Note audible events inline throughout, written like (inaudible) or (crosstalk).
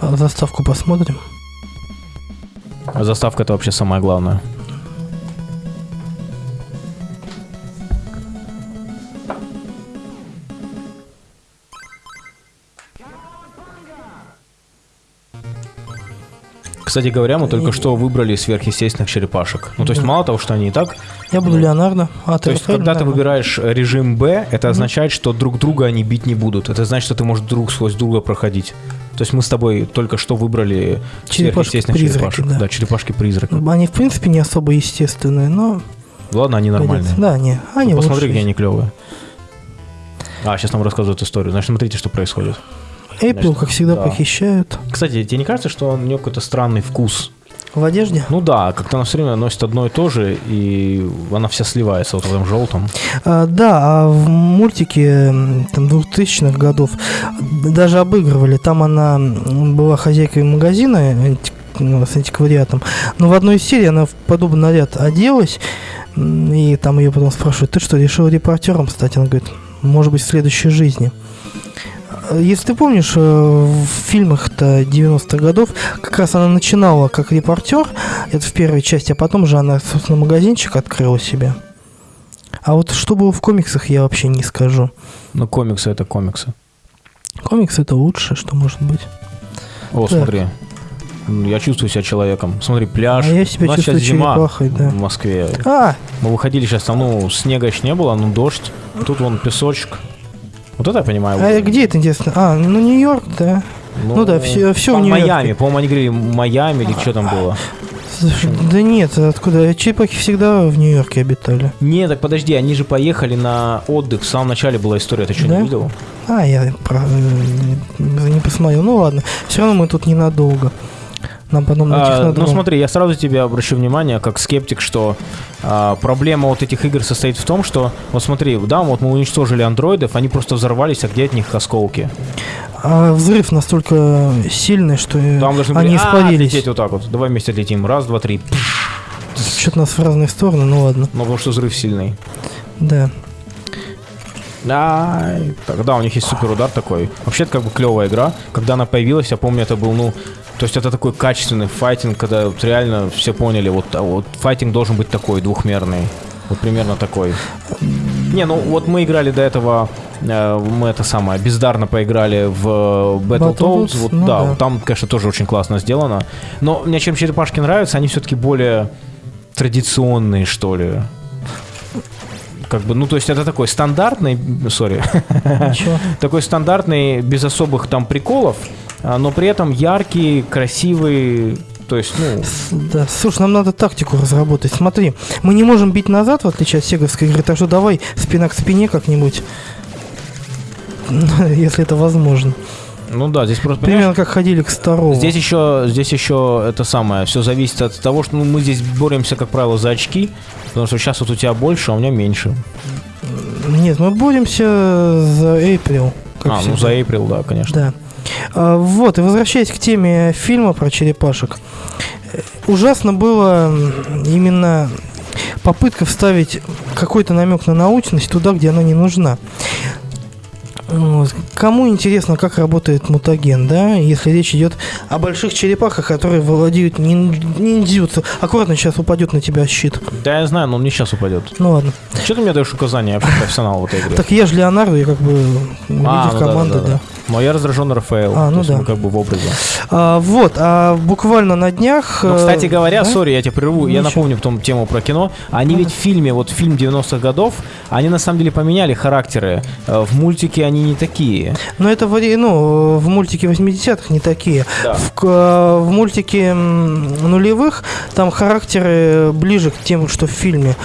А Заставку посмотрим. А заставка это вообще самое главное. Кстати говоря, мы только что выбрали сверхъестественных черепашек. Ну, то есть, Да. мало того, что они и так. Я буду Леонардо. А ты То есть, когда ты выбираешь режим Б, это означает, что друг друга они бить не будут. Это значит, что ты можешь друг сквозь друга проходить. То есть мы с тобой только что выбрали сверхъестественных черепашек. да. Да, черепашки-призраки. Они, в принципе, не особо естественные, но... Ладно, они нормальные. Да, не, они Ну, посмотри, где они клевые. А, сейчас нам рассказывают историю. Значит, смотрите, что происходит. Эйприл, как всегда, да. похищают. Кстати, тебе не кажется, что у нее какой-то странный вкус? В одежде? Ну да, как-то она все время носит одно и то же, и она вся сливается вот в этом желтом. А, да, а в мультике там, 2000-х годов даже обыгрывали. Там она была хозяйкой магазина ну, с антиквариатом. Но в одной из серий она в подобный наряд оделась. И там ее потом спрашивают, ты что, решил репортером стать? Она говорит, может быть, в следующей жизни. А, Если ты помнишь, э, в фильмах-то 90-х годов как раз она начинала как репортер, это в первой части, а потом же она, собственно, магазинчик открыла себе. А вот что было в комиксах, я вообще не скажу. Ну, комиксы это комиксы. Комикс это лучшее, что может быть. О, Так. смотри. Я чувствую себя человеком. Смотри, пляж. А я себя У нас чувствую сейчас зима черепахой, да. в Москве. А, Мы выходили сейчас, там, ну, снега еще не было, ну, дождь. Тут вон песочек. Вот это я понимаю. а где это интересно? А, ну Нью-Йорк, да. ну да, всё- всё в Нью-Йорке. Майами, по-моему, они говорили Майами или что там было. Слушай, да нет, откуда? Черепахи всегда в Нью-Йорке обитали. Не, так подожди, они же поехали на отдых. В самом начале была история, ты что, Да? не видел? А, я про- э, не посмотрел. Ну ладно, все равно мы тут ненадолго. Нам потом на А, ну смотри, я сразу тебе обращу внимание, как скептик, что а, проблема вот этих игр состоит в том, что, вот смотри, да, вот мы уничтожили андроидов, они просто взорвались, а где от них осколки? А взрыв настолько сильный, что Там должны они «А, испарились. отлететь вот так вот. Давай вместе отлетим. Раз, два, три. Что-то нас в разные стороны, ну ладно. Ну, потому что взрыв сильный. Да. Да, тогда у них есть супер удар такой. Вообще, это как бы клевая игра. Когда она появилась, я помню, это был, ну, то есть это такой качественный файтинг, когда вот реально все поняли, вот, а вот файтинг должен быть такой, двухмерный. Вот примерно такой. Не, ну вот мы играли до этого, э, мы это самое, бездарно поиграли в Battletoads. Battletoads, Вот, ну да, да. там, конечно, тоже очень классно сделано. Но мне чем черепашки нравятся, они все-таки более традиционные, что ли. Как бы, ну, то есть это такой стандартный, сори, (laughs) такой стандартный, без особых там приколов, но при этом яркий, красивый, то есть, ну, Да, слушай, нам надо тактику разработать. Смотри, мы не можем бить назад, в отличие от сеговской игры, так что давай спина к спине как-нибудь. (laughs) Если это возможно. ну да, здесь просто, Примерно как ходили к Старову. Здесь еще, здесь еще это самое, все зависит от того, что ну, мы здесь боремся, как правило, за очки, потому что сейчас вот у тебя больше, а у меня меньше. Нет, мы боремся за Эйприл. а, ну всегда. за April, да, конечно. Да. А, вот, и возвращаясь к теме фильма про черепашек. э, Ужасно было именно попытка вставить какой-то намек на научность туда, где она не нужна. Кому интересно, как работает мутаген, да, если речь идет о больших черепахах, которые владеют нин- ниндзюцу. Аккуратно сейчас упадет на тебя щит. Да, я знаю, но он не сейчас упадет. Ну ладно. Что ты мне даешь указания? Вообще профессионал в этой игре. Так я же Леонардо, я как бы лидер А, ну да, команды, да, да. да. Но я раздраженный Рафаэл. А, ну да. мы как бы в образе. А, вот, а буквально на днях... Ну, э, кстати говоря, да? сори, я тебя прерву, я напомню потом тему про кино. Они ведь в фильме, вот фильм 90-х годов, они на самом деле поменяли характеры. Э, В мультике они не такие. Но это ну, в мультике 80-х не такие. Да. В, э, в мультике нулевых там характеры ближе к тем, что в фильме.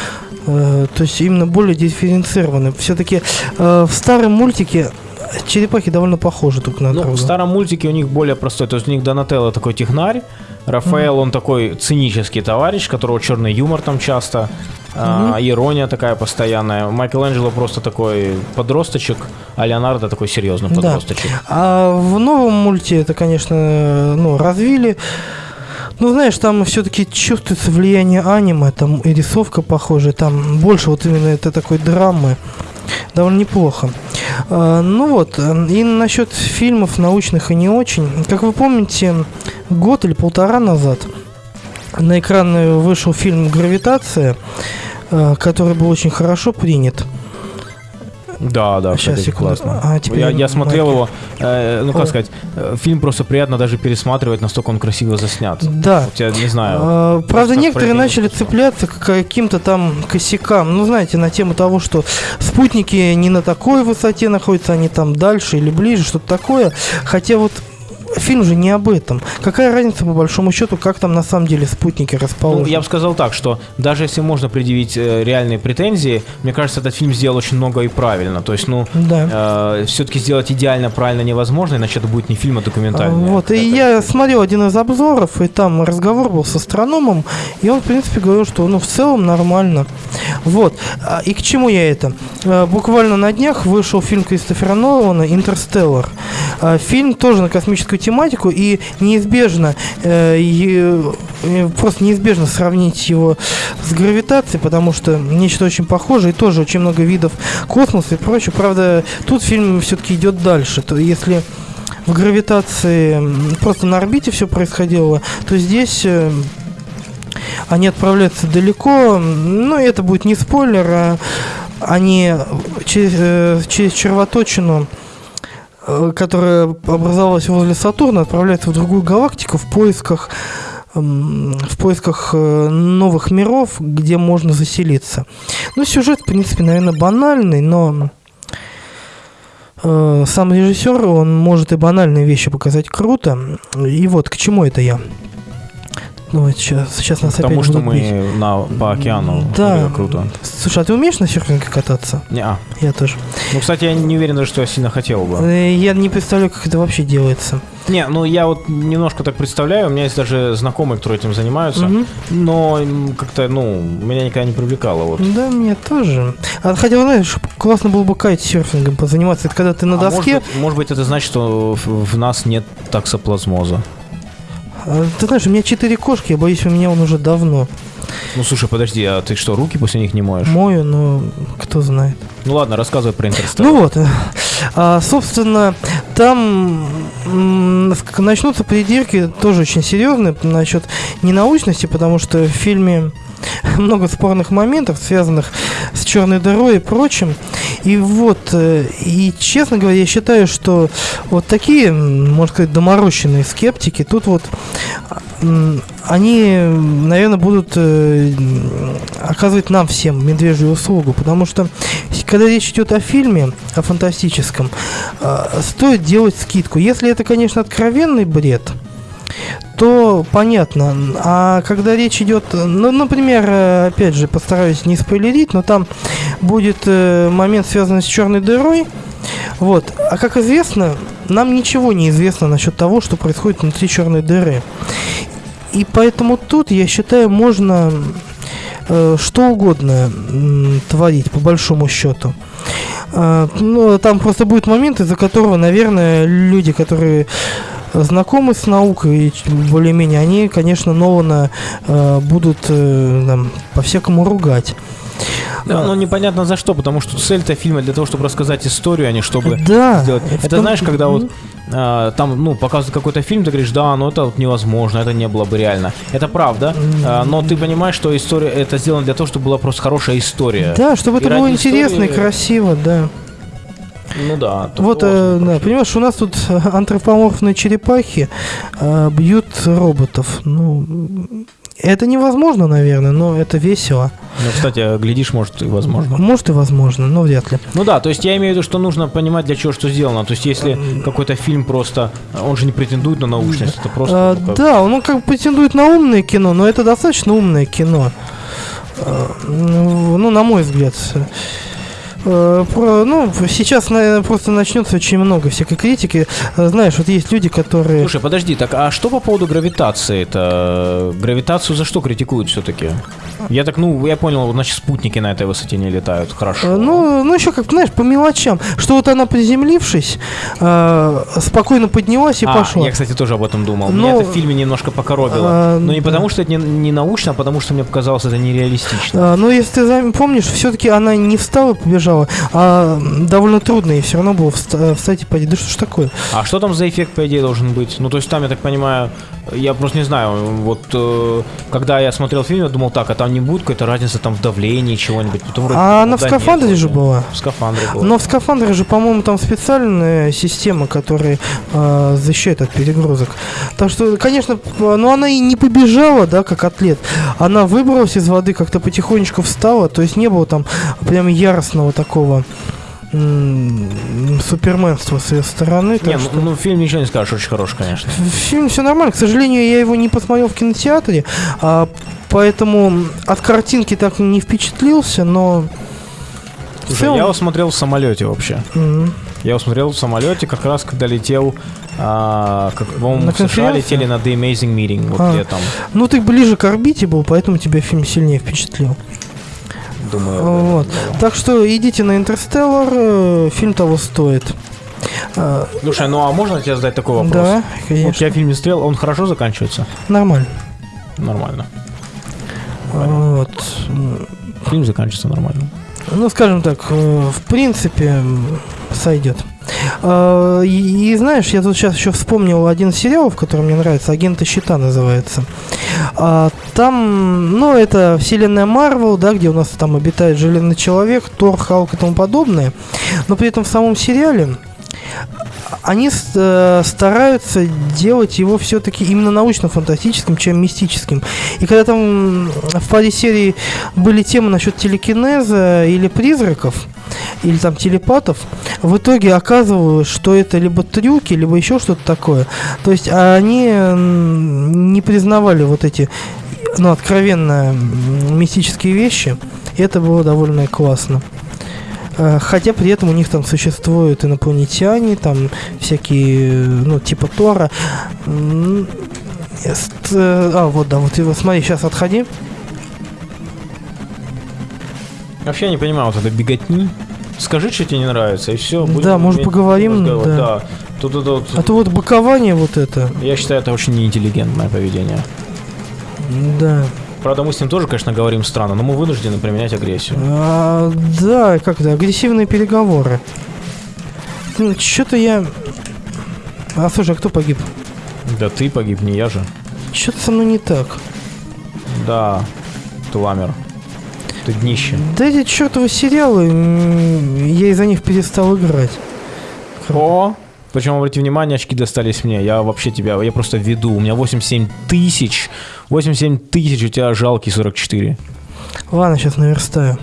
Э, То есть именно более дифференцированы. Все-таки в старом мультике черепахи довольно похожи друг на Ну, друга. в старом мультике у них более простой. То есть у них Донателло такой технарь, Рафаэл, он такой цинический товарищ, которого черный юмор там часто, а, ирония такая постоянная. Майкл Анджело просто такой подросточек, а Леонардо такой серьезный Да. подросточек. А в новом мульте это, конечно, ну, развили. Ну, знаешь, там все-таки чувствуется влияние аниме, там и рисовка похожая, там больше вот именно это такой драмы. Довольно неплохо. А, ну вот, э, и насчет фильмов научных и не очень. Как вы помните, год или полтора назад на экраны вышел фильм «Гравитация», э, который был очень хорошо принят. Да, да, Сейчас, кстати, секунду. классно. А, теперь я, я смотрел майки. его, э, ну как Ой. сказать, э, фильм просто приятно даже пересматривать, настолько он красиво заснят. Да. Вот я не знаю. А, Правда, некоторые начали цепляться к каким-то там косякам. Ну, знаете, на тему того, что спутники не на такой высоте находятся, они там дальше или ближе, что-то такое. Хотя вот фильм же не об этом. Какая разница, по большому счету, как там на самом деле спутники расположены? Ну, я бы сказал так, что даже если можно предъявить э, реальные претензии, мне кажется, этот фильм сделал очень много и правильно. То есть, ну, Да. все-таки сделать идеально правильно невозможно, иначе это будет не фильм, а документальный. Вот, и Это- я смотрел один из обзоров, и там разговор был с астрономом, и он, в принципе, говорил, что, ну, в целом нормально. Вот, А, и к чему я это? А, Буквально на днях вышел фильм Кристофера Нолана «Интерстеллар». А, Фильм тоже на космическую тематику, и неизбежно, э, и, э, просто неизбежно сравнить его с гравитацией, потому что нечто очень похожее, и тоже очень много видов космоса и прочее. Правда, тут фильм все-таки идет дальше. То если в гравитации просто на орбите все происходило, то здесь э, они отправляются далеко. Ну, это будет не спойлер, а они через, э, через червоточину, которая образовалась возле Сатурна, отправляются в другую галактику в поисках в поисках э, новых миров, где можно заселиться. Ну, сюжет, в принципе, наверное, банальный, но э, сам режиссер, он может и банальные вещи показать круто. И вот к чему это я. Ну, сейчас, сейчас нас Потому опять что будут бить. мы на, по океану. Да. Это круто. Слушай, а ты умеешь на серфинге кататься? Не, а. Я тоже. Ну, кстати, я не уверен даже, что я сильно хотел бы. Э, Я не представляю, как это вообще делается. Не, ну я вот немножко так представляю, у меня есть даже знакомые, которые этим занимаются, Мгм. но как-то, ну, меня никогда не привлекало вот. Да, мне тоже. А, хотя, знаешь, классно было бы кайтсерфингом позаниматься. Это когда ты на А доске... может, быть, может быть, это значит, что в нас нет таксоплазмоза. А, Ты знаешь, у меня четыре кошки, я боюсь, у меня он уже давно. Ну, слушай, подожди, а ты что, руки после них не моешь? Мою, но кто знает. Ну ладно, рассказывай про Интерстеллар. Ну вот, э, а, собственно, там начнутся придирки тоже очень серьезные насчет ненаучности, потому что в фильме (laughs) много спорных моментов, связанных с черной дырой и прочим. И вот, э, и честно говоря, я считаю, что вот такие, можно сказать, доморощенные скептики, тут вот м, они, наверное, будут э, оказывать нам всем медвежью услугу, потому что когда речь идет о фильме, о фантастическом, э, стоит делать скидку. Если это, конечно, откровенный бред, то понятно. А когда речь идет, ну, например, э, опять же, постараюсь не спойлерить, но там будет э, момент, связанный с черной дырой. Вот. А как известно, нам ничего не известно насчет того, что происходит внутри черной дыры. И поэтому тут, я считаю, можно э, что угодно м, творить, по большому счету. А, ну, там просто будет момент, из-за которого, наверное, люди, которые знакомы с наукой, и более-менее, они, конечно, Нолана э, будут э, там, по-всякому ругать. Да, ну непонятно за что, потому что цель-то фильма для того, чтобы рассказать историю, а не чтобы Да. сделать. Это том- знаешь, когда вот а, там, ну, показывают какой-то фильм, ты говоришь, да, ну это вот невозможно, это не было бы реально. Это правда, а, но ты понимаешь, что история, это сделано для того, чтобы была просто хорошая история. Да, чтобы И это было интересно и истории- красиво, да. Ну да. Вот, э, да, понимаешь, у нас тут э, (laughs) антропоморфные черепахи э, бьют роботов. Ну, это невозможно, наверное, но это весело. Ну, кстати, глядишь, может, и возможно. Может и возможно, но вряд ли. Ну да, то есть я имею в виду, что нужно понимать, для чего что сделано. То есть если какой-то фильм просто, он же не претендует на научность, это просто... А, да, он как бы претендует на умное кино, но это достаточно умное кино. А, ну, ну, на мой взгляд. Э, про- ну, сейчас, наверное, просто начнется очень много всякой критики. Э, Знаешь, вот есть люди, которые... Слушай, подожди, так а что по поводу гравитации? Это гравитацию за что критикуют все-таки? Я так, ну, я понял, вот, значит, спутники на этой высоте не летают. Хорошо. Э, Ну, ну еще как, знаешь, по мелочам. Что вот она приземлившись, э, спокойно поднялась и а, пошла. я, кстати, тоже об этом думал. Ну, Меня это в фильме немножко покоробило. а, Но не да. потому, что это не, не научно, а потому что мне показалось это нереалистично. А, ну, если ты помнишь, все-таки она не встала, побежала, побежала, а довольно трудно ей все равно было вста- встать и пойти. Да что ж такое? А что там за эффект, по идее, должен быть? Ну, то есть там, я так понимаю, я просто не знаю, вот э, когда я смотрел фильм, я думал, так, а там не будет какой-то разницы там в давлении чего-нибудь? Потом вроде, А ну, она в скафандре нет, же была. В скафандре была. Но в скафандре же, по-моему, там специальная система, которая э, защищает от перегрузок. Так что, конечно, но она и не побежала, да, как атлет. Она выбралась из воды, как-то потихонечку встала, то есть не было там прям яростного такого м, суперменства с ее стороны. Не, ну, что- ну, фильм ничего не скажешь, очень хороший, конечно. Фильм все нормально. К сожалению, я его не посмотрел в кинотеатре, а, поэтому от картинки так не впечатлился, но... Слушай, целом- я его смотрел в самолете вообще. Мгм. Я его смотрел в самолете, как раз когда летел, а, как, На в США летели на The Amazing Meeting, вот А. летом. Ну, ты ближе к орбите был, поэтому тебя фильм сильнее впечатлил. Думаю, Вот. Так что идите на Интерстеллар, э, фильм того стоит. А, Слушай, ну а можно тебе задать такой вопрос? Да, Вот конечно. я фильм не смотрел, он хорошо заканчивается? Нормально. Нормально. Вот. Фильм заканчивается нормально. Ну, скажем так, э, в принципе, сойдет. А, И, и знаешь, я тут сейчас еще вспомнил один сериал, в котором мне нравится, «Агенты щита» называется. А, Там, ну, это вселенная Марвел, да, где у нас там обитает Железный Человек, Тор, Халк и тому подобное. Но при этом в самом сериале они э, стараются делать его все-таки именно научно-фантастическим, чем мистическим. И когда там в паре серий были темы насчет телекинеза или призраков, или там телепатов, в итоге оказывалось, что это либо трюки, либо еще что-то такое. То есть они м, не признавали вот эти ну, откровенно мистические вещи. И это было довольно классно. Э, Хотя при этом у них там существуют инопланетяне, там всякие, э, ну, типа Тора. Э, А, вот, да, вот его, смотри, сейчас отходи. Вообще я не понимаю вот этой беготни. Скажи, что тебе не нравится, и все. Да, может, поговорим, да. Да. Тут, тут, тут, А то вот бокование вот это, Я считаю, это очень неинтеллигентное поведение. да. Правда, мы с ним тоже, конечно, говорим странно, но мы вынуждены применять агрессию. А, да, как это, агрессивные переговоры. Что-то я... А, слушай, а кто погиб? Да ты погиб, не я же. Что-то со мной не так. Да, ты ламер. Ты днище. Да эти чертовы сериалы, я из-за них перестал играть. О! Причем, обрати внимание, очки достались мне. Я вообще тебя, я просто веду. У меня 87 тысяч. 87 тысяч, у тебя жалкий 44. Ладно, сейчас наверстаю.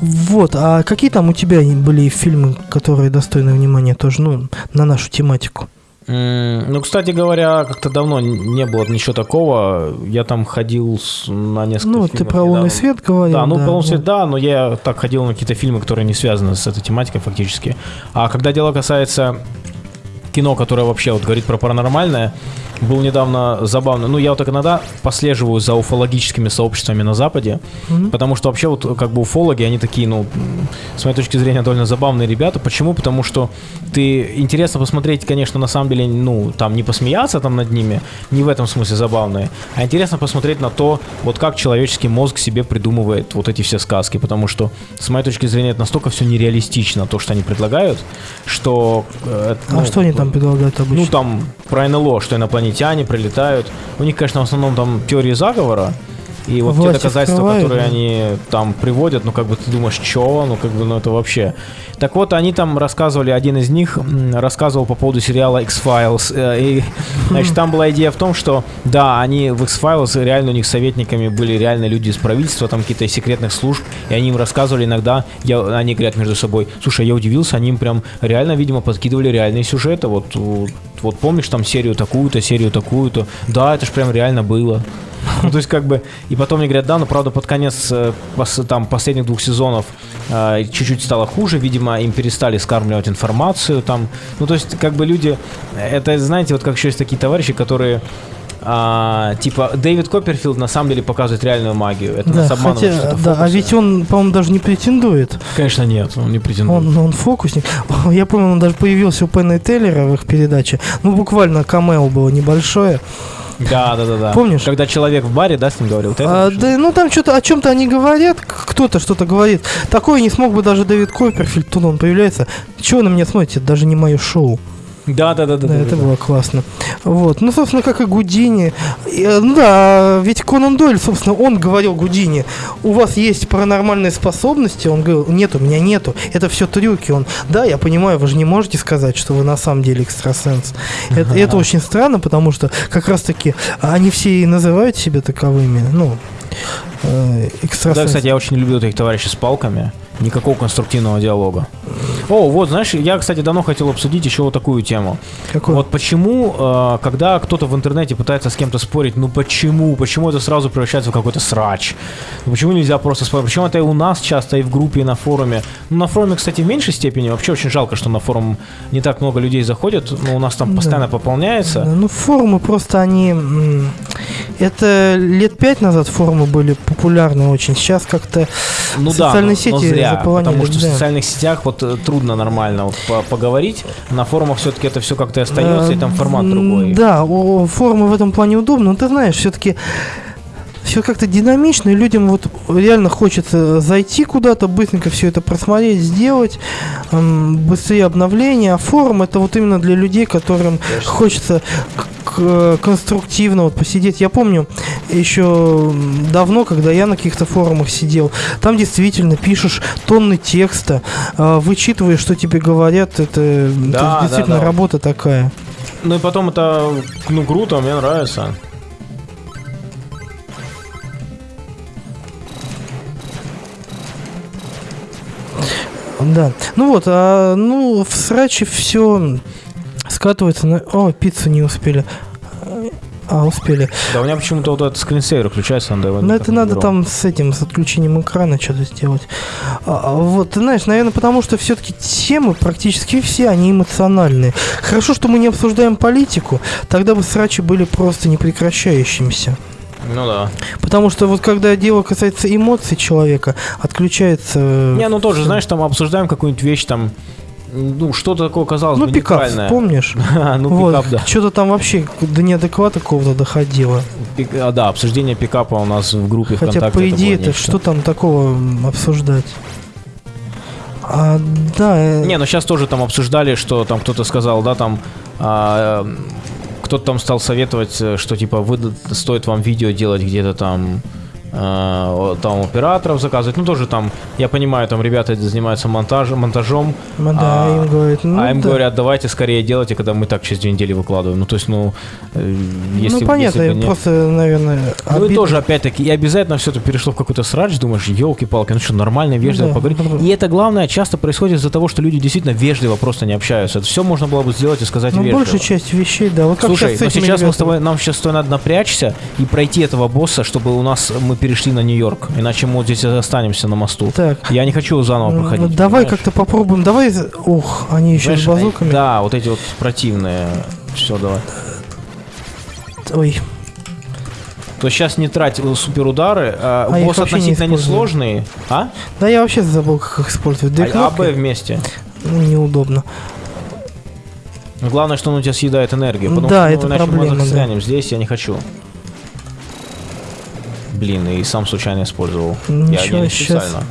Вот, а какие там у тебя были фильмы, которые достойны внимания тоже, ну, на нашу тематику? Ну, кстати говоря, как-то давно не было ничего такого. Я там ходил с- на несколько Ну, вот ты фильмов про «Лунный недавно. свет» говорил. Да, ну да, полный да. свет, да, но я так ходил на какие-то фильмы, которые не связаны с этой тематикой фактически. А когда дело касается кино, которое вообще вот говорит про паранормальное, был недавно забавно. Ну, я вот так иногда послеживаю за уфологическими сообществами на Западе, Мгм. потому что вообще вот как бы уфологи, они такие, ну, с моей точки зрения, довольно забавные ребята. Почему? Потому что ты интересно посмотреть, конечно, на самом деле, ну, там не посмеяться там над ними, не в этом смысле забавные, а интересно посмотреть на то, вот как человеческий мозг себе придумывает вот эти все сказки, потому что, с моей точки зрения, это настолько все нереалистично, то, что они предлагают, что... э, А ну, что они там предлагают обычно? ну, там про НЛО, что инопланетяне прилетают. У них, конечно, в основном там теории заговора. И вот те Власть доказательства, открывает, которые да. они там приводят, ну, как бы ты думаешь, чё? Ну, как бы, ну, это вообще... Так вот, они там рассказывали, один из них рассказывал по поводу сериала X-Files. э, И, (laughs) значит, там была идея в том, что, да, они в X-Files, реально у них советниками были реально люди из правительства, там какие-то из секретных служб, и они им рассказывали иногда, я, они говорят между собой, слушай, я удивился, они им прям реально, видимо, подкидывали реальные сюжеты, вот, вот, вот помнишь там серию такую-то, серию такую-то, да, это ж прям реально было. Ну, то есть, как бы, и потом мне говорят, да, но правда под конец э, там последних двух сезонов э, чуть-чуть стало хуже, видимо, им перестали скармливать информацию там. Ну, то есть, как бы люди, это, знаете, вот как еще есть такие товарищи, которые а, типа Дэвид Копперфилд на самом деле показывает реальную магию. Это да, нас обманывает, хотя, да, а ведь он, по-моему, даже не претендует. Конечно, нет, он не претендует. Он, он фокусник. (laughs) Я помню, он даже появился у Пенна и Теллера в их передаче. Ну, буквально камео было небольшое. Да, да, да, да. Помнишь? Когда человек в баре, да, с ним говорил? Ты А, да, ну там что-то о чем-то они говорят, кто-то что-то говорит. Такое не смог бы даже Дэвид Копперфильд, тут он появляется. Чего на меня смотрите? Это даже не мое шоу. Да, да, да, да. Да, да, это да. было классно. Вот. Ну, собственно, как и Гудини. Э, Ну да, ведь Конан Дойль, собственно, он говорил Гудини, у вас есть паранормальные способности? Он говорил, нет, у меня нету. Это все трюки. Он, да, я понимаю, вы же не можете сказать, что вы на самом деле экстрасенс. Это, это очень странно, потому что как раз-таки они все и называют себя таковыми. Ну, э, Да, экстрасенс. кстати, я очень люблю этих товарищей с палками. Никакого конструктивного диалога. О, вот, знаешь, я, кстати, давно хотел обсудить еще вот такую тему. Какой? Вот почему, э, когда кто-то в интернете пытается с кем-то спорить, ну почему? Почему это сразу превращается в какой-то срач? Ну почему нельзя просто спорить? Почему это и у нас часто, и в группе, и на форуме? Ну, на форуме, кстати, в меньшей степени. Вообще очень жалко, что на форум не так много людей заходит. Но у нас там Да. постоянно пополняется. Да, Ну, форумы просто они... Это лет пять назад форумы были популярны очень. Сейчас как-то Ну социальные да, но, но сети заполонили, потому что в да. социальных сетях вот э, трудно нормально вот по- поговорить. На форумах все-таки это все как-то остается, и там формат М, другой. Да, о, форумы в этом плане удобны, но ты знаешь, все-таки все как-то динамично, и людям вот реально хочется зайти куда-то, быстренько все это просмотреть, сделать, быстрее обновления. А форум это вот именно для людей, которым хочется к- к- конструктивно вот посидеть. Я помню еще давно, когда я на каких-то форумах сидел, там действительно пишешь тонны текста, а, вычитываешь, что тебе говорят, это Да, да, действительно да. работа такая. Ну и потом это, ну, круто, мне нравится. Да. Ну вот, а, ну, в сраче все скатывается на... О, пиццу не успели. А, успели. Да, у меня почему-то вот этот скринсейвер включается, надо его Но Ну, это надо там с этим, с отключением экрана что-то сделать. А, а вот, ты знаешь, наверное, потому что все-таки темы практически все, они эмоциональные. Хорошо, что мы не обсуждаем политику, тогда бы срачи были просто непрекращающимися. Ну да. Потому что вот когда дело касается эмоций человека, отключается... Не, ну тоже, знаешь, там обсуждаем какую-нибудь вещь, там, ну, что-то такое казалось Ну, бы пикап, нейтральное. помнишь? (laughs) ну, вот, пикап, да. Что-то там вообще до неадеквата какого-то доходило. Пик- а, да, обсуждение пикапа у нас в группе Хотя, ВКонтакте. по идее, это нечто. что там такого обсуждать? А, да, э, Не, ну сейчас тоже там обсуждали, что там кто-то сказал, да, там а, э, кто-то там стал советовать, э, что типа выда- стоит вам видео делать где-то там там операторов заказывать. Ну тоже там, я понимаю, там ребята занимаются монтажем, монтажом, м, да, а- им говорят, ну, а им да. говорят, давайте скорее делайте, когда мы так через две недели выкладываем. Ну то есть, ну, э, если ну, понятно, если бы не- просто, наверное, Ну и обидно. тоже, опять-таки, и обязательно все это перешло в какой-то срач, думаешь, елки-палки, ну что, нормально, вежливо да. поговорить. И это, главное, часто происходит из-за того, что люди действительно вежливо просто не общаются. Это все можно было бы сделать и сказать Ну, вежливо. большая часть вещей, да. Вот как Слушай, сейчас но этими сейчас мы с тобой, нам сейчас с тобой надо напрячься и пройти этого босса, чтобы у нас мы перешли на Нью-Йорк. Иначе мы вот здесь останемся на мосту. Так, Я не хочу заново ну, проходить. давай как-то попробуем. Давай, ух, они еще с Понимаешь, базуками. Да, вот эти вот противные. Все, давай. Ой, То сейчас не трать э, суперудары. А, А босс не относительно использую. несложный. А? да я вообще забыл, как их использовать. И А, А, кнопкой, Б вместе. ну, неудобно. Главное, что он у тебя съедает энергию. Потому Да, что, ну, это иначе проблема, мы да. Здесь я не хочу. Блин, и сам случайно использовал. я Ничего, не щас. специально.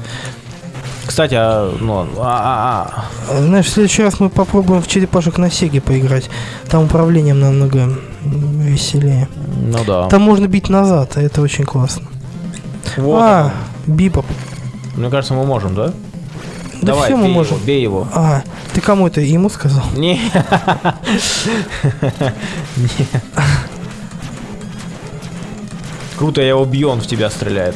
Кстати, а, ну, а, а, А, Знаешь, в следующий раз мы попробуем в черепашек на Сеге поиграть. Там управлением намного веселее. ну да. Там можно бить назад, а это очень классно. Вот а, бипоп. Мне кажется, мы можем, да? Да Давай, все мы бей можем. его, бей его. А, ты кому это ему сказал? Не. (laughs) (laughs) (laughs) Круто, я его бью, он в тебя стреляет.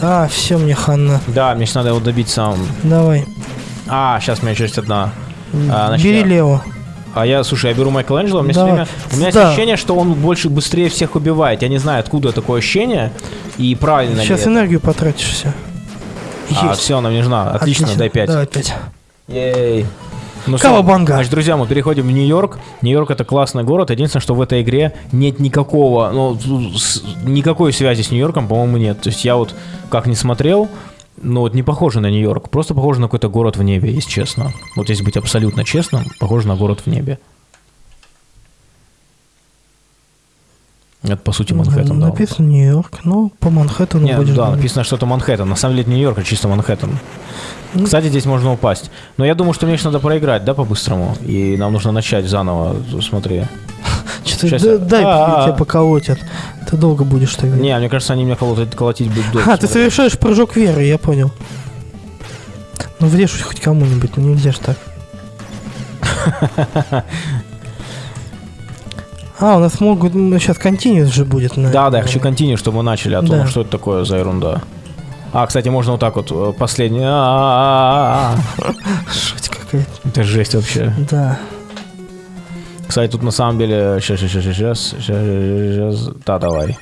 А, все, мне хана. Да, мне сейчас надо его добить сам. Давай. А, сейчас у меня часть одна. А, значит, Бери я- Лео. А я, слушай, я беру Майкеланджело, у меня, Давай. время- у меня есть Да. ощущение, что он больше быстрее всех убивает. Я не знаю, откуда такое ощущение и правильно Сейчас это. энергию потратишь все. А, все, нам не нужна. Отлично, дай 5. Давай 5. Ей. Ну. Кавабанга. Значит, друзья, мы переходим в Нью-Йорк. Нью-Йорк это классный город. Единственное, что в этой игре нет никакого, ну, с- никакой связи с Нью-Йорком, по-моему, нет. То есть я вот как не смотрел, ну вот не похоже на Нью-Йорк, просто похоже на какой-то город в небе, если честно. Вот если быть абсолютно честным, похоже на город в небе. Это, по сути, Манхэттен, да. Написано Нью-Йорк, ну, по Манхэттену Нет, будешь да, написано, что это Манхэттен. На самом деле это Нью-Йорк, а чисто Манхэттен. Ну. Кстати, здесь можно упасть. Но я думаю, что мне еще надо проиграть, да, по-быстрому? И нам нужно начать заново, смотри. (laughs) Что-то дай тебя поколотят. Ты долго будешь так. Не, мне кажется, они меня колотить, колотить будут дольше. А, ты совершаешь прыжок веры, я понял. Ну, врежь хоть кому-нибудь, ну нельзя ж так. (laughs) А, у нас могут... Сейчас континуус же будет. Да, да, я хочу континью, чтобы мы начали, а то Да. ну, что это такое за ерунда. А, кстати, можно вот так вот, э, последний... А-а-а-а-а. Шуть какая-то. Это жесть вообще. Да. Кстати, тут на самом деле... Сейчас, сейчас, сейчас, сейчас, сейчас... Да, давай.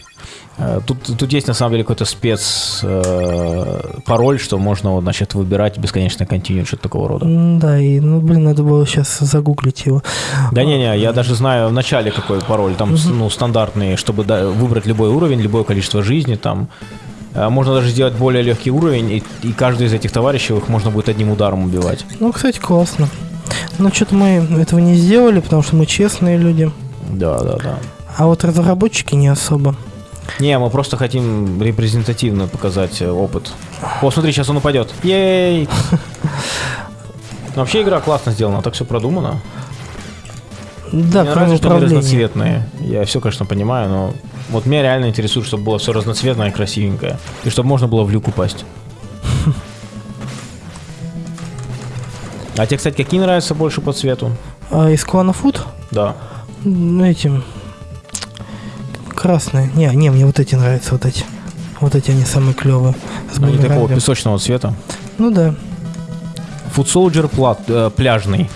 Э, Тут, тут есть на самом деле какой-то спец э, пароль, что можно, вот, значит, выбирать бесконечно континью, что-то такого рода. Да, и, ну, блин, надо было сейчас загуглить его. Да не-не, я даже знаю в начале какой пароль, там ну, стандартный, чтобы да, выбрать любой уровень, любое количество жизни, там можно даже сделать более легкий уровень, и, и каждый из этих товарищей их можно будет одним ударом убивать. Ну, кстати, классно. Но что-то мы этого не сделали, потому что мы честные люди. Да, да, да. А вот разработчики не особо. Не, мы просто хотим репрезентативно показать э, опыт. О, смотри, сейчас он упадет. Ей! Вообще игра классно сделана, так все продумано. Да, Мне нравится, что они разноцветные. Я все, конечно, понимаю, но вот меня реально интересует, чтобы было все разноцветное и красивенькое. И чтобы можно было в люк упасть. А тебе, кстати, какие нравятся больше по цвету? А из клана Food? Да. Ну, этим... Красные. Не, не, мне вот эти нравятся, вот эти. Вот эти они самые клевые. С Они такого бумерангом. песочного цвета. Ну да. Soldier плат, э, пляжный.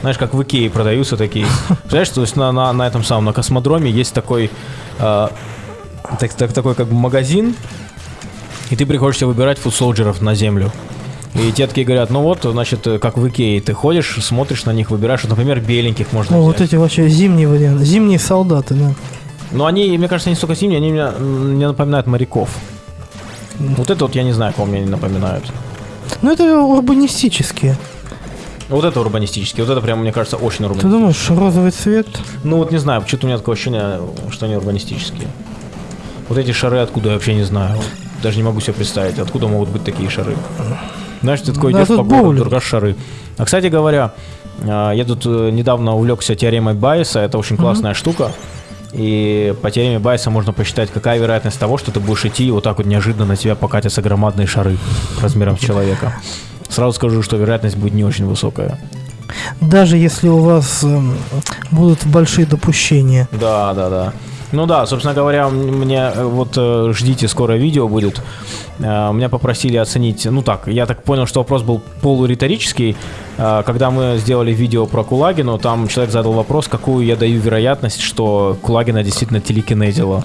Знаешь, как в Икее продаются такие. Знаешь, то есть на, на, на этом самом, на космодроме есть такой, э, так, так- такой как бы магазин, и ты приходишь себе выбирать Soldier'ов на землю. И те такие говорят, ну вот, значит, э, как в Икее, ты ходишь, смотришь на них, выбираешь, вот, например, беленьких можно Ну, взять. вот эти вообще зимние варианты. Зимние солдаты, да. Но они, мне кажется, не столько зимние, они меня, мне напоминают моряков. Вот это вот я не знаю, кого мне они напоминают. Ну, это урбанистические. Вот это урбанистические, вот это прям, мне кажется, очень Ты урбанистические. думаешь, розовый цвет? Ну вот не знаю, что-то у меня такое ощущение, что они урбанистические. Вот эти шары откуда я вообще не знаю. Даже не могу себе представить, откуда могут быть такие шары. Знаешь, ты такой Да, идешь по городу, другашь шары. А, кстати говоря, а, я тут э, недавно увлекся теоремой Байеса, это очень классная штука. И по теореме Байеса можно посчитать, какая вероятность того, что ты будешь идти, и вот так вот неожиданно на тебя покатятся громадные шары размером с человека. Сразу скажу, что вероятность будет не очень высокая. Даже если у вас эм, будут большие допущения. Да, да, да. Ну да, собственно говоря, мне э, вот э, ждите, скоро видео будет. Э, Меня попросили оценить, ну так, я так понял, что вопрос был полуриторический. Э, Когда мы сделали видео про Кулагину, там человек задал вопрос, какую я даю вероятность, что Кулагина действительно телекинезила.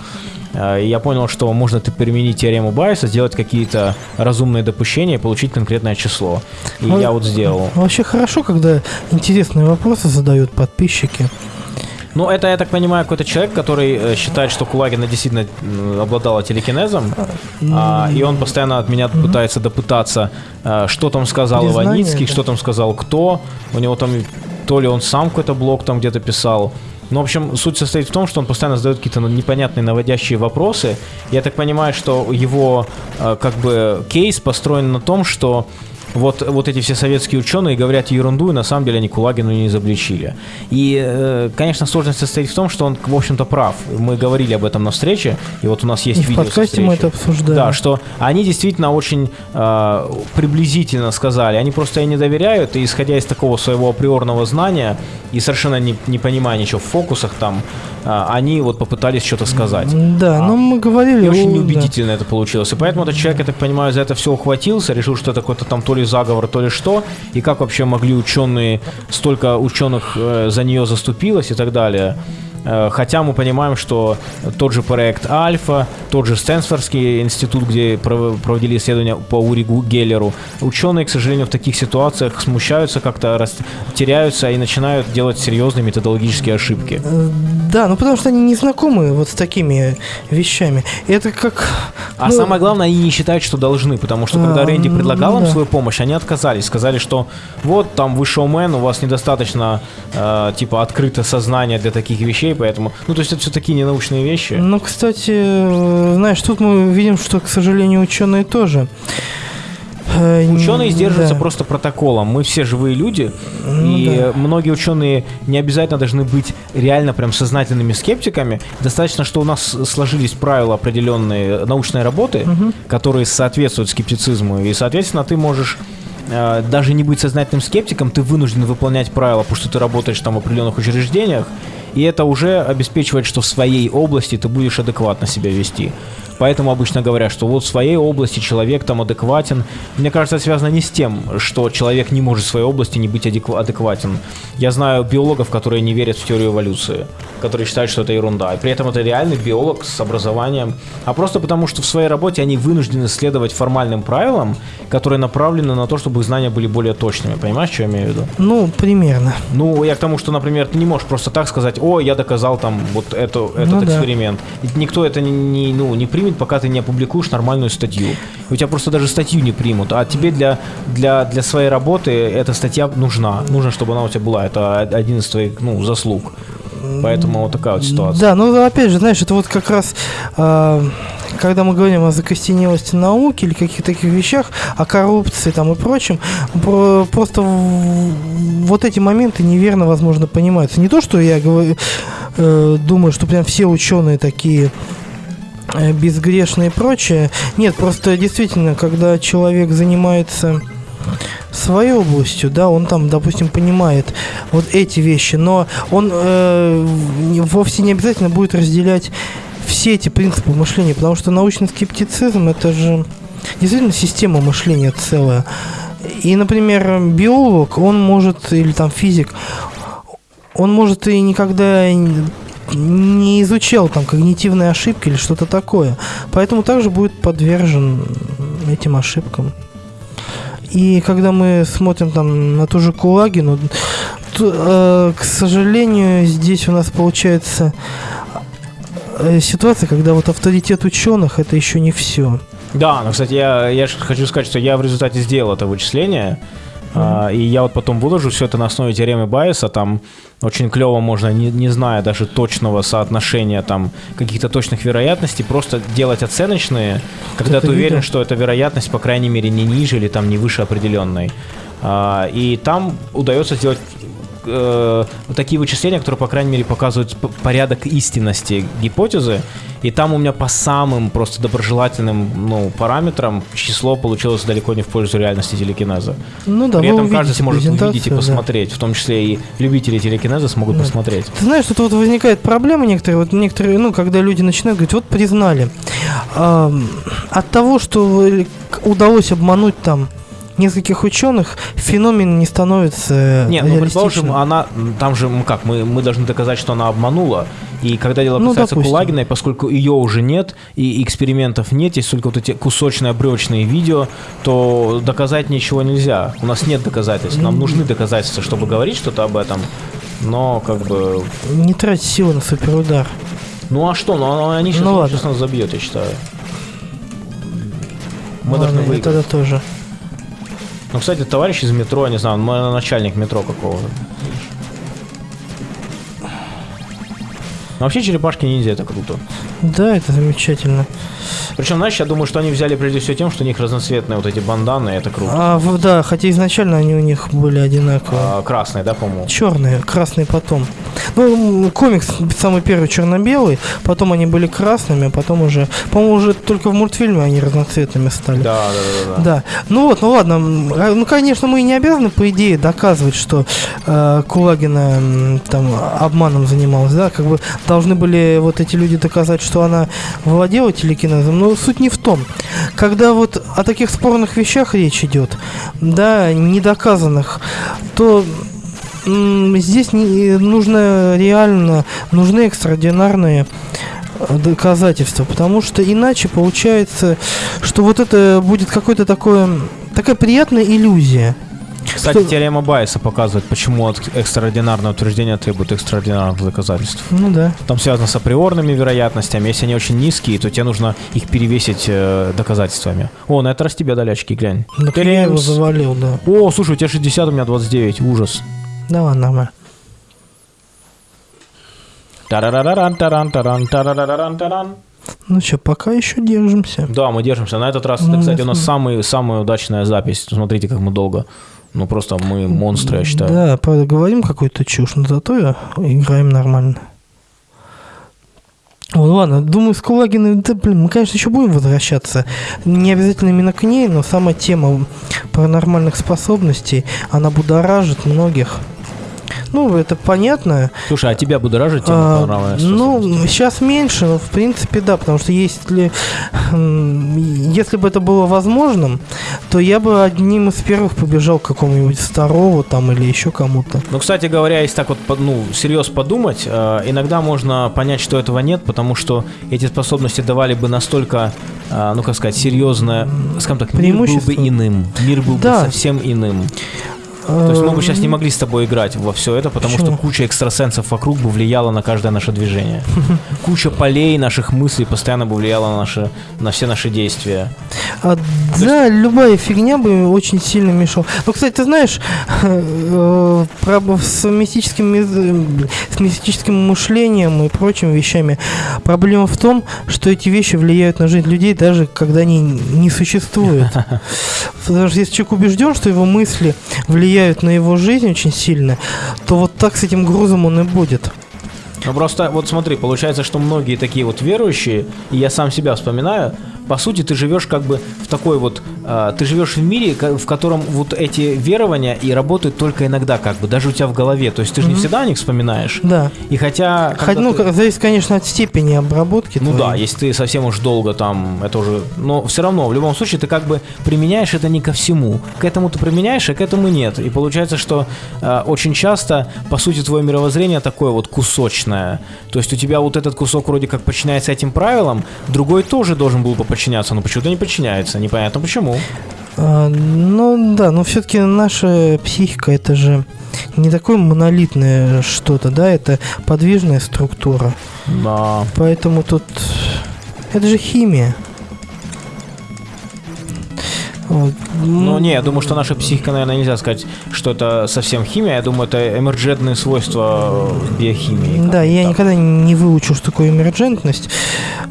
Э, И я понял, что можно применить теорему Байеса, сделать какие-то разумные допущения и получить конкретное число. И Ну, я вот сделал. Вообще хорошо, когда интересные вопросы задают подписчики. Ну, это, я так понимаю, какой-то человек, который э, считает, что Кулагина действительно обладала телекинезом, а, и он постоянно от меня пытается допытаться, э, что там сказал Признание, Иваницкий, да. что там сказал кто. У него там то ли он сам какой-то блог там где-то писал. Ну, в общем, суть состоит в том, что он постоянно задает какие-то ну, непонятные наводящие вопросы. Я так понимаю, что его э, как бы кейс построен на том, что вот, вот эти все советские ученые говорят ерунду, и на самом деле они Кулагину не изобличили. И, э, конечно, сложность состоит в том, что он, в общем-то, прав. Мы говорили об этом на встрече, и вот у нас есть И в видео со подкасте мы это обсуждаем. Да, что они действительно очень э, приблизительно сказали. Они просто ей не доверяют, и исходя из такого своего априорного знания и совершенно не, не понимая ничего в фокусах там, э, они вот попытались что-то сказать. Да, А. ну мы говорили... И очень о, да. неубедительно это получилось. И поэтому этот человек, я так понимаю, за это все ухватился, решил, что это какой-то там то ли заговор, то ли что. И как вообще могли ученые, столько ученых э, за нее заступилось и так далее. Э, хотя мы понимаем, что тот же проект Альфа, тот же Стэнфордский институт, где проводили исследования по Ури Геллеру, ученые, к сожалению, в таких ситуациях смущаются, как-то теряются и начинают делать серьезные методологические ошибки. Э, да, ну потому что они не знакомы вот с такими вещами. Это как... А ну... самое главное, они не считают, что должны, потому что когда а, Рэнди предлагал им да. свою помощь, они отказались, сказали, что вот там вы шоумен, у вас недостаточно э, типа открыто сознание для таких вещей, поэтому, ну то есть это все такие ненаучные вещи. Ну, кстати, э, знаешь, тут мы видим, что, к сожалению, ученые тоже Э, ученые сдерживаются да. просто протоколом. Мы все живые люди, ну, и да. многие ученые не обязательно должны быть реально прям сознательными скептиками. Достаточно, что у нас сложились правила определенные научной работы, угу. которые соответствуют скептицизму, и, соответственно, ты можешь э, даже не быть сознательным скептиком, ты вынужден выполнять правила, потому что ты работаешь там в определенных учреждениях, и это уже обеспечивает, что в своей области ты будешь адекватно себя вести. Поэтому обычно говорят, что вот в своей области человек там адекватен. Мне кажется, это связано не с тем, что человек не может в своей области не быть адекватен. Я знаю биологов, которые не верят в теорию эволюции, которые считают, что это ерунда. И при этом это реальный биолог с образованием. А просто потому, что в своей работе они вынуждены следовать формальным правилам, которые направлены на то, чтобы их знания были более точными. Понимаешь, что я имею в виду? Ну, примерно. Ну, я к тому, что, например, ты не можешь просто так сказать, о, я доказал там вот это, этот ну, эксперимент. Да. Никто это не, не, ну, не примет, пока ты не опубликуешь нормальную статью. У тебя просто даже статью не примут, а тебе для, для, для своей работы эта статья нужна. Нужно, чтобы она у тебя была. Это один из твоих ну, заслуг. Поэтому вот такая вот ситуация. Да, ну опять же, знаешь, это вот как раз, э, когда мы говорим о закостенелости науки или каких-то таких вещах, о коррупции там и прочем, про, просто вот эти моменты неверно, возможно, понимаются. Не то, что я говорю, э, думаю, что прям все ученые такие Э, безгрешные и прочее. Нет, просто действительно, когда человек занимается своей областью, да, он там, допустим, понимает вот эти вещи, но он э, вовсе не обязательно будет разделять все эти принципы мышления, потому что научный скептицизм это же действительно система мышления целая. И, например, биолог, он может, или там физик, он может и никогда не изучал там когнитивные ошибки или что-то такое. Поэтому также будет подвержен этим ошибкам. И когда мы смотрим там на ту же Кулагину, то, э, к сожалению, здесь у нас получается э, ситуация, когда вот авторитет ученых это еще не все. Да, но, кстати, я, я хочу сказать, что я в результате сделал это вычисление. А, и я вот потом выложу все это на основе теоремы Байеса, там очень клево можно, не, не зная даже точного соотношения там каких-то точных вероятностей, просто делать оценочные, когда ты уверен, что эта вероятность, по крайней мере, не ниже или там не выше определенной. А, и там удается сделать э, такие вычисления, которые, по крайней мере, показывают порядок истинности гипотезы. И там у меня по самым просто доброжелательным ну, параметрам число получилось далеко не в пользу реальности телекинеза. Ну да, При этом каждый сможет увидеть и посмотреть, да. в том числе и любители телекинеза смогут да. посмотреть. Ты знаешь, тут вот возникает проблема некоторые, вот некоторые, ну, когда люди начинают говорить, вот признали. Э, от того, что удалось обмануть там нескольких ученых феномен не становится Нет, ну предположим, она, там же, ну как, мы, мы должны доказать, что она обманула, и когда дело ну, касается допустим. Кулагиной, поскольку ее уже нет, и экспериментов нет, есть только вот эти кусочно-обречные видео, то доказать ничего нельзя. У нас нет доказательств, нам нужны доказательства, чтобы говорить что-то об этом, но как бы... Не трать силы на суперудар. Ну а что, ну они сейчас, ну, сейчас нас забьет, я считаю. Мы ладно, должны выиграть. тогда тоже. Ну, кстати, товарищ из метро, не знаю, начальник метро какого-то. Но вообще черепашки ниндзя это круто. Да, это замечательно. Причем, знаешь, я думаю, что они взяли прежде всего тем, что у них разноцветные вот эти банданы, это круто. А, да, хотя изначально они у них были одинаковые. А, красные, да, по-моему? Черные, красные потом. Ну, комикс самый первый черно-белый, потом они были красными, а потом уже, по-моему, уже только в мультфильме они разноцветными стали. Да, да, да, да. Да. Ну вот, ну ладно, а, ну, конечно, мы не обязаны, по идее, доказывать, что э, Кулагина там обманом занималась, да, как бы должны были вот эти люди доказать, что она владела телекинезом, но суть не в том. Когда вот о таких спорных вещах речь идет, да, недоказанных, то здесь не, нужно реально, нужны экстраординарные э, доказательства, потому что иначе получается, что вот это будет какое-то такое, такая приятная иллюзия. Кстати, Что- теорема Байеса показывает, почему от экстраординарное утверждение требует экстраординарных доказательств. Ну да. Там связано с априорными вероятностями. Если они очень низкие, то тебе нужно их перевесить э, доказательствами. О, на это раз тебе дали очки, глянь. Так я его завалил, да. О, слушай, у тебя 60, у меня 29. Ужас. Да ладно, нормально. Ну что, пока еще держимся. Да, мы держимся. На этот раз, это, Ну, кстати, у нас самый, самая удачная запись. Смотрите, как мы долго. Ну, просто мы монстры, я считаю. Да, правда, говорим какую-то чушь, но зато играем нормально. О, ладно, думаю, с Кулагиной, да, блин, мы, конечно, еще будем возвращаться. Не обязательно именно к ней, но сама тема паранормальных способностей, она будоражит многих. Ну, это понятно. Слушай, а тебя будоражит тема А, ну, сейчас меньше, но в принципе да, потому что если, если бы это было возможным, то я бы одним из первых побежал к какому-нибудь Старову там или еще кому-то. Ну, кстати говоря, если так вот, ну, всерьез подумать, э, иногда можно понять, что этого нет, потому что эти способности давали бы настолько, э, ну, как сказать, серьезное, скажем так, мир был бы иным. Мир был Да. бы совсем иным. То есть мы бы сейчас не могли с тобой играть во все это, потому Почему? что куча экстрасенсов вокруг бы влияла на каждое наше движение. (laughs) Куча полей наших мыслей постоянно бы влияла на, наши, на все наши действия. А, да, любая фигня бы очень сильно мешала. Ну, кстати, ты знаешь, (laughs) э, про- с мистическим, с мистическим мышлением и прочими вещами проблема в том, что эти вещи влияют на жизнь людей, даже когда они не существуют. (laughs) Потому что если человек убежден, что его мысли влияют на его жизнь очень сильно, то вот так с этим грузом он и будет. Ну просто вот смотри, получается, что многие такие вот верующие, и я сам себя вспоминаю, по сути, ты живешь как бы в такой вот, э, ты живешь в мире, в котором вот эти верования и работают только иногда, как бы, даже у тебя в голове. То есть ты же не Мгм. всегда о них вспоминаешь. Да. И хотя... Хоть, ну, ты- зависит, конечно, от степени обработки. ну да, твоей. если ты совсем уж долго там, это уже... Но все равно, в любом случае, ты как бы применяешь это не ко всему. К этому ты применяешь, а к этому нет. И получается, что э, очень часто, по сути, твое мировоззрение такое вот кусочное. То есть у тебя вот этот кусок вроде как подчиняется этим правилам, другой тоже должен был бы подчиняться, но почему-то не подчиняется. Непонятно почему. А, ну да, но все-таки наша психика это же не такое монолитное что-то, да, это подвижная структура. Да. Поэтому тут это же химия. Вот. Ну, не, я думаю, что наша психика, наверное, нельзя сказать, что это совсем химия. Я думаю, это эмерджентные свойства э, биохимии. Да, я так. никогда не выучу, что такое эмерджентность.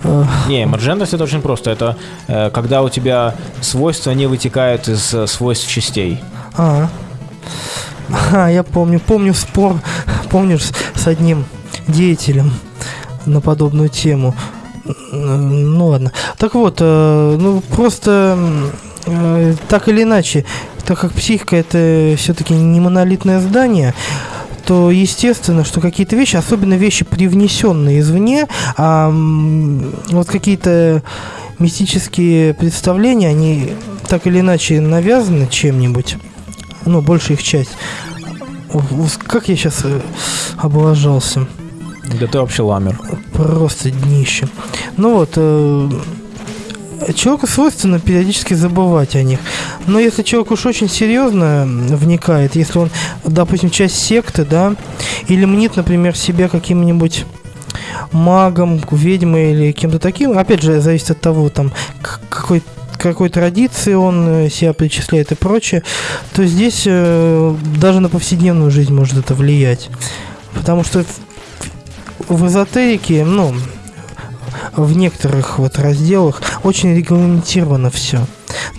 Э, Не, эмерджентность это очень просто. Это э, когда у тебя свойства не вытекают из свойств частей. А, а, я помню, помню спор, помнишь, с, одним деятелем на подобную тему. Ну ладно. Так вот, ну просто э, так или иначе, так как психика это все-таки не монолитное здание, то естественно, что какие-то вещи, особенно вещи, привнесенные извне, а вот какие-то мистические представления, они так или иначе навязаны чем-нибудь, ну, большая их часть. Как я сейчас облажался. Да ты вообще ламер. Просто днище. Ну вот, э, человеку свойственно периодически забывать о них. Но если человек уж очень серьезно вникает, если он, допустим, часть секты, да, или мнит, например, себя каким-нибудь магом, ведьмой или кем-то таким, опять же, зависит от того, там, какой какой традиции он э, себя причисляет и прочее, то здесь э, даже на повседневную жизнь может это влиять. Потому что в, в эзотерике, ну, в некоторых вот разделах очень регламентировано все.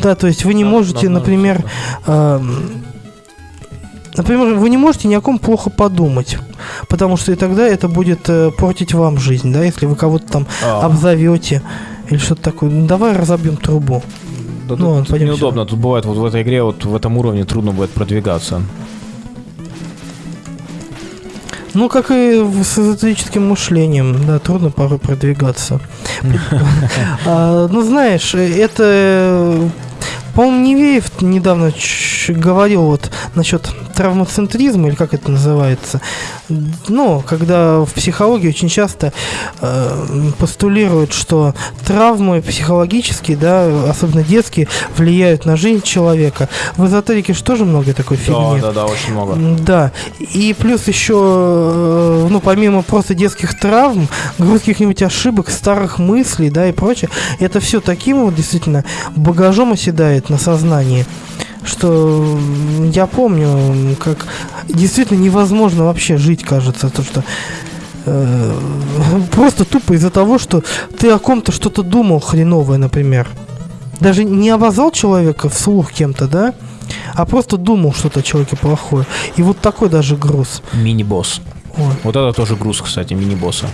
Да, то есть вы не Да, можете, да, например, да. эм, например, вы не можете ни о ком плохо подумать, потому что и тогда это будет э, портить вам жизнь, да, если вы кого-то там А, обзовете или что-то такое. Ну, давай разобьем трубу. да ну тут пойдем неудобно. Тут бывает вот в этой игре, вот в этом уровне трудно будет продвигаться. Ну, как и с эзотерическим мышлением, да, трудно порой продвигаться. (laughs) А, Ну, знаешь, это По-моему, Невеев недавно говорил вот насчет травмоцентризма, или как это называется. Ну, когда в психологии очень часто э, постулируют, что травмы психологические, да, особенно детские, влияют на жизнь человека. В эзотерике же тоже много такой фигни. Да, да, да, очень много. Да, и плюс еще, э, ну, помимо просто детских травм, каких-нибудь ошибок, старых мыслей, да, и прочее, это все таким вот действительно багажом оседает на сознании, что я помню, как действительно невозможно вообще жить, кажется, то, что э, просто тупо из-за того, что ты о ком-то что-то думал хреновое, например. Даже не обозвал человека вслух кем-то, да, а просто думал что-то о человеке плохое. И вот такой даже груз. Мини-босс. Ой. Вот это тоже груз, кстати, мини-босса.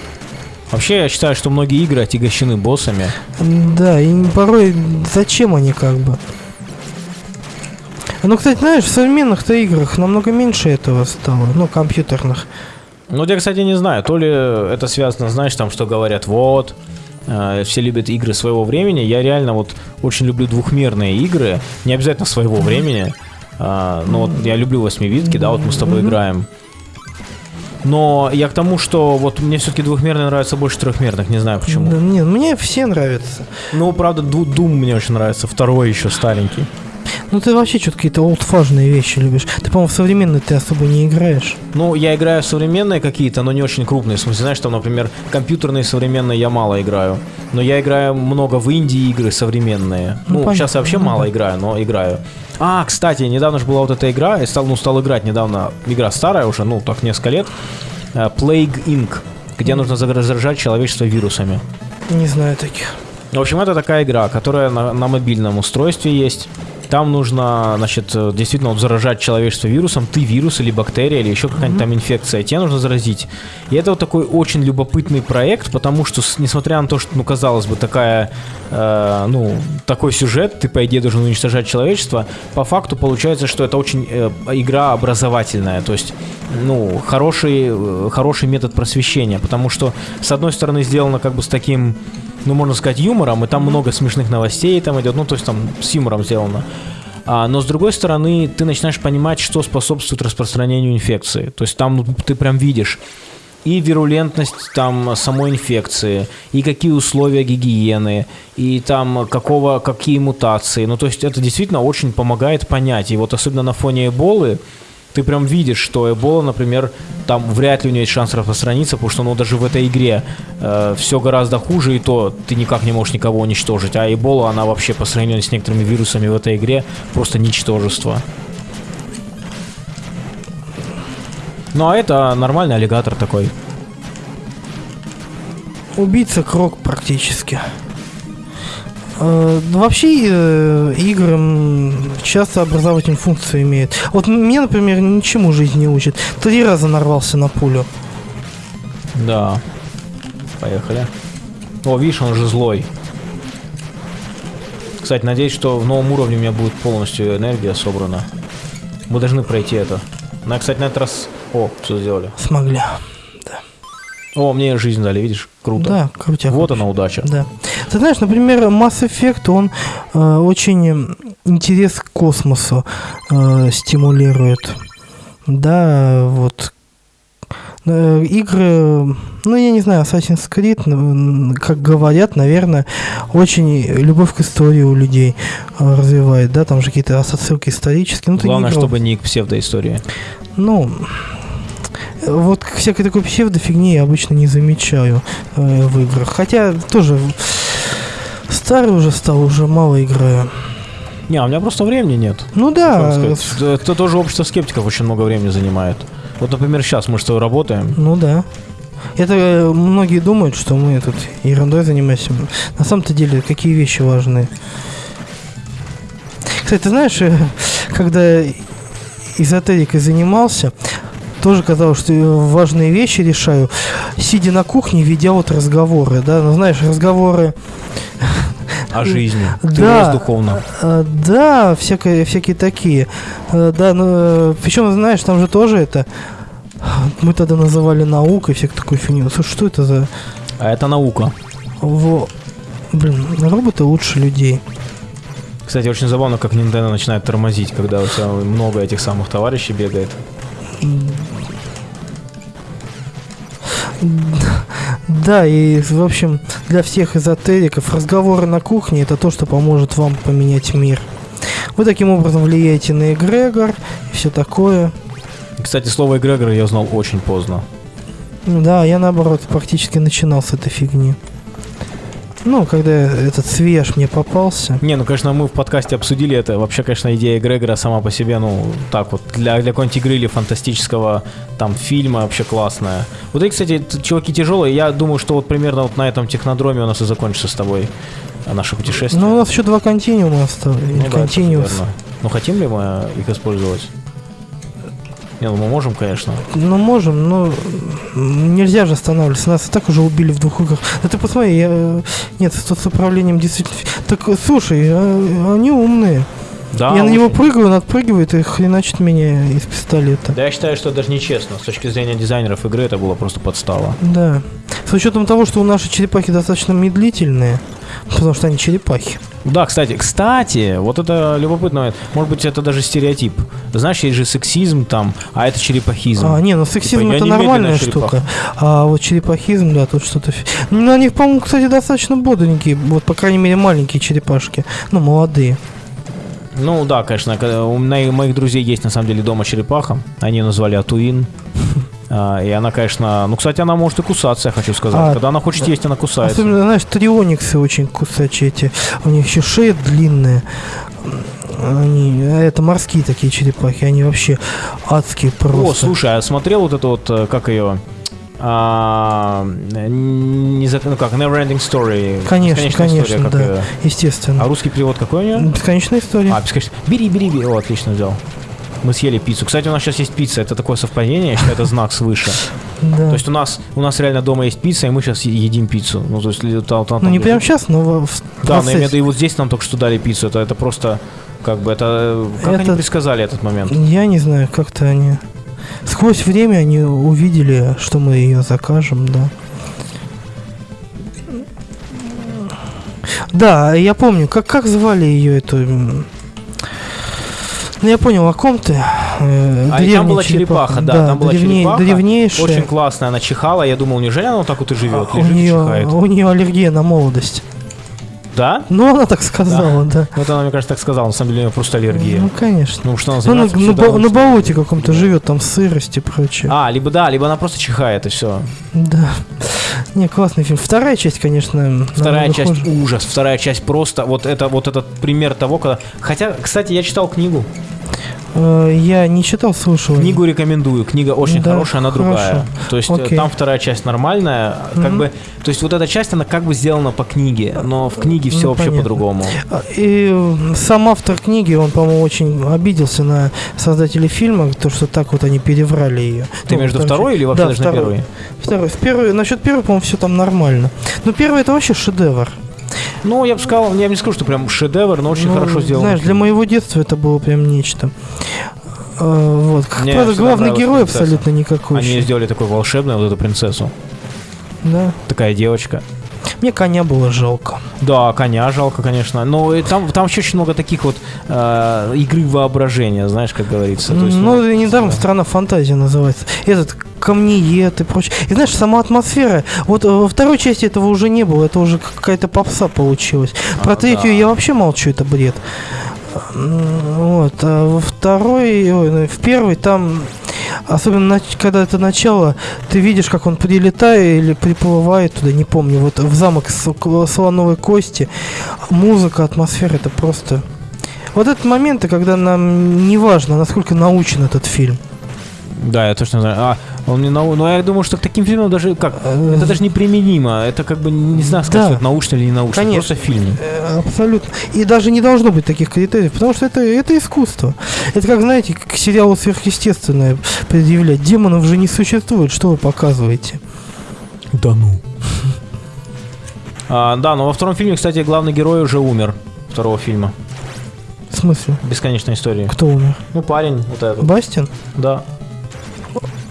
Вообще, я считаю, что многие игры отягощены боссами. Да, и порой зачем они как бы? Ну, кстати, знаешь, в современных-то играх намного меньше этого стало, ну, компьютерных. Ну, я, кстати, не знаю, то ли это связано, знаешь, там, что говорят, вот, э, все любят игры своего времени. Я реально вот очень люблю двухмерные игры, не обязательно своего времени. А, но вот я люблю восьмивитки, да, вот мы с тобой играем. Но я к тому, что вот мне все-таки двухмерные нравятся больше трехмерных, не знаю почему. Да, не, мне все нравятся. Ну, правда, Doom мне очень нравится, второй еще старенький. Ну, ты вообще что-то какие-то олдфажные вещи любишь. Ты, по-моему, в современные ты особо не играешь. Ну, я играю в современные какие-то, но не очень крупные. В смысле, знаешь, там, например, компьютерные современные я мало играю. Но я играю много в Индии игры современные. Ну, Ну, понятно. сейчас я вообще Ну, мало да. играю, но играю. А, кстати, недавно же была вот эта игра, я стал, ну, стал играть недавно. Игра старая уже, ну, так несколько лет. э, Plague Inc., где нужно заражать человечество вирусами. Не знаю таких. В общем, это такая игра, которая на, на мобильном устройстве есть. Там нужно, значит, э, действительно вот заражать человечество вирусом. Ты вирус или бактерия, или еще какая-нибудь там инфекция. Тебе нужно заразить. И это вот такой очень любопытный проект, потому что, несмотря на то, что, ну, казалось бы, такая, э, ну, такой сюжет, ты, по идее, должен уничтожать человечество, по факту получается, что это очень э, игра образовательная. То есть, ну, хороший, э, хороший метод просвещения, потому что, с одной стороны, сделано как бы с таким ну, можно сказать, юмором, и там много смешных новостей там идет, ну, то есть там с юмором сделано. А, но с другой стороны, ты начинаешь понимать, что способствует распространению инфекции. То есть там ну, ты прям видишь и вирулентность там самой инфекции, и какие условия гигиены, и там какого, какие мутации. Ну, то есть это действительно очень помогает понять. И вот особенно на фоне Эболы, ты прям видишь, что Эбола, например, там вряд ли у нее есть шанс распространиться, потому что, ну, даже в этой игре все гораздо хуже, и то ты никак не можешь никого уничтожить. А Эбола, она вообще по сравнению с некоторыми вирусами в этой игре просто ничтожество. Ну, а это нормальный аллигатор такой. Убийца Крок практически. Э, ну, вообще э, игры часто образовательную функцию имеют. Вот мне, например, ничему жизнь не учит. Три раза нарвался на пулю. Да. Поехали. О, видишь, он же злой. Кстати, надеюсь, что в новом уровне у меня будет полностью энергия собрана. Мы должны пройти это. Я, кстати, на этот раз... О, все сделали. Смогли. О, мне жизнь дали, видишь? Круто. Да, крутяк. Вот она удача. Да. Ты знаешь, например, Mass Effect, он э, очень интерес к космосу э, стимулирует. Да, вот. Э, игры, ну, я не знаю, Assassin's Creed, как говорят, наверное, очень любовь к истории у людей э, развивает, да, там же какие-то отсылки исторические. Ну, не Главное, играл. чтобы не к псевдоистории. Ну, вот всякой такой псевдофигни я обычно не замечаю э, в играх. Хотя тоже старый уже стал, уже мало играю. Не, а у меня просто времени нет. Ну да. Это тоже общество скептиков очень много времени занимает. Вот, например, сейчас мы тобой работаем. ну да. Это э, многие думают, что мы тут ерундой занимаемся. На самом-то деле, какие вещи важны. Кстати, ты знаешь, э, когда эзотерикой занимался, тоже казалось, что важные вещи решаю, сидя на кухне, ведя вот разговоры, да, ну знаешь, разговоры (laughs) О жизни. (laughs) Да. духовно. А, да, всякие, всякие такие. А, да, ну, причем, знаешь, там же тоже это... Мы тогда называли наукой, всякую такую фигню. Слушай, что это за... А это наука. Во... Блин, роботы лучше людей. Кстати, очень забавно, как Nintendo начинает тормозить, когда у тебя много этих самых товарищей бегает. Да, и, в общем, для всех эзотериков разговоры на кухне это то, что поможет вам поменять мир. Вы таким образом влияете на эгрегор и все такое. Кстати, слово эгрегор я узнал очень поздно. Да, я наоборот практически начинал с этой фигни. Ну, когда этот свеж мне попался. Не, ну, конечно, мы в подкасте обсудили это. Вообще, конечно, идея эгрегора сама по себе, ну, так вот, для, для какой-нибудь игры или фантастического там фильма вообще классная. Вот эти, кстати, чуваки тяжелые. Я думаю, что вот примерно вот на этом технодроме у нас и закончится с тобой э, наше путешествие. Ну, у нас еще два континуума осталось. Ну да, верно. Ну, хотим ли мы их использовать? Не, ну мы можем, конечно. Ну, можем, но нельзя же останавливаться. Нас и так уже убили в двух играх. Да ты посмотри, я... э, Нет, с, управлением действительно... Так, слушай, а- они умные. Да, я на него прыгаю, он отпрыгивает и хреначит меня из пистолета. Да, я считаю, что это даже нечестно. С точки зрения дизайнеров игры это было просто подстава. Да. С учетом того, что у нашей черепахи достаточно медлительные, потому что они черепахи. Да, кстати, кстати, вот это любопытно. Может быть, это даже стереотип. Знаешь, есть же сексизм там, а это черепахизм. А, не, ну сексизм Типа, это нормальная штука. А вот черепахизм, да, тут что-то... Ну, них, по-моему, кстати, достаточно бодренькие. Вот, по крайней мере, маленькие черепашки. Ну, молодые. Ну да, конечно, когда- у моих друзей есть на самом деле дома черепаха. Они ее назвали Атуин. (laughs) А, И она, конечно, ну, кстати, она может и кусаться, я хочу сказать. А, Когда она хочет есть, она кусается. Особенно, знаешь, триониксы очень кусачие эти. У них еще шея длинная. Они, а это морские такие черепахи, они вообще адские просто. О, слушай, а смотрел вот это вот, э, как ее? А, не за- ну как, Neverending Story. Конечно, Бесконечная конечно, история, да. её. Естественно. А русский перевод какой у нее? Бесконечная история. А, бесконечно. Бери, бери, бери. О, отлично взял. Мы съели пиццу. Кстати, у нас сейчас есть пицца. Это такое совпадение, я считаю, это знак свыше. (laughs) да. То есть у нас, у нас реально дома есть пицца, и мы сейчас едим пиццу. Ну, то есть, там- там- ну, не прямо сейчас, но в Да, но я имею в процессе. виду, и вот здесь нам только что дали пиццу. Это, это просто, как бы, это... э, Как они Это- предсказали этот момент? Я не знаю, как-то они... Сквозь время они увидели, что мы ее закажем, да. Да, я помню, как, как звали ее эту... Ну, я понял, о ком ты. Э, А и там была черепаха, да, там была древней- черепаха. Древнейшая. Очень классная, она чихала. Я думал, неужели она вот так вот и живет? А, у Лежит и нее, чихает. у нее аллергия на молодость. Да? Ну, она так сказала, да. Ну, это она, мне кажется, так сказала. На самом деле, у нее просто аллергия. Ну, конечно. Ну, что она Ну, на, на на болоте каком-то живет, там сырость и прочее. А, либо да, либо она просто чихает, и все. Да. Не, классный фильм. Вторая часть, конечно, Вторая часть хуже. ужас, вторая часть просто вот это вот этот пример того, когда. Хотя, кстати, я читал книгу. Э, Я не читал, слушал. Книгу рекомендую. Книга очень Да, хорошая, она хорошо. другая. То есть э, Окей. там вторая часть нормальная, как Мгм. бы. То есть вот эта часть она как бы сделана по книге, но в книге все Ну, вообще по-другому. А, И сам автор книги, он, по-моему, очень обиделся на создателей фильма, то, что так вот они переврали ее. Ты Ну, между второй или вообще да, даже на второй. первой? Второй. В первой, насчет первой, по-моему, все там нормально. Но первый это вообще шедевр. Ну, я бы сказал, я бы не скажу, что прям шедевр, но очень Ну, хорошо сделано. Знаешь, для моего детства это было прям нечто. Э, Вот. Как Мне правда, всегда главный герой принцесса. абсолютно никакой. Они сделали такой волшебный вот эту принцессу. Да. Такая девочка. Мне коня было жалко. Да, коня жалко, конечно. Но и там, там еще очень много таких вот э, игры воображения, знаешь, как говорится. То есть, ну, и недаром да. страна фантазии называется. Этот камнеед и прочее. И знаешь, сама атмосфера. Вот э, во второй части этого уже не было. Это уже какая-то попса получилась. Про А, третью да. я вообще молчу, это бред. Вот. А во второй, ой, ну, в первой там, особенно когда это начало, ты видишь, как он прилетает или приплывает туда, не помню, вот в замок с слоновой кости. Музыка, атмосфера, это просто... Вот этот моменты, когда нам не важно, насколько научен этот фильм. Да, я точно знаю. А, он не нау... Но я думаю, что к таким фильмам даже как. Это даже неприменимо. Это как бы не знаю, сказать, Да. научно или не научно. Конечно. Просто фильм. Э, Абсолютно. И даже не должно быть таких критериев, потому что это, это искусство. Это как, знаете, к сериалу сверхъестественное предъявлять. Демонов же не существует, что вы показываете? Да ну. А, да, но во втором фильме, кстати, главный герой уже умер. Второго фильма. В смысле? Бесконечная история. Кто умер? Ну, парень, вот этот. Бастин? Да.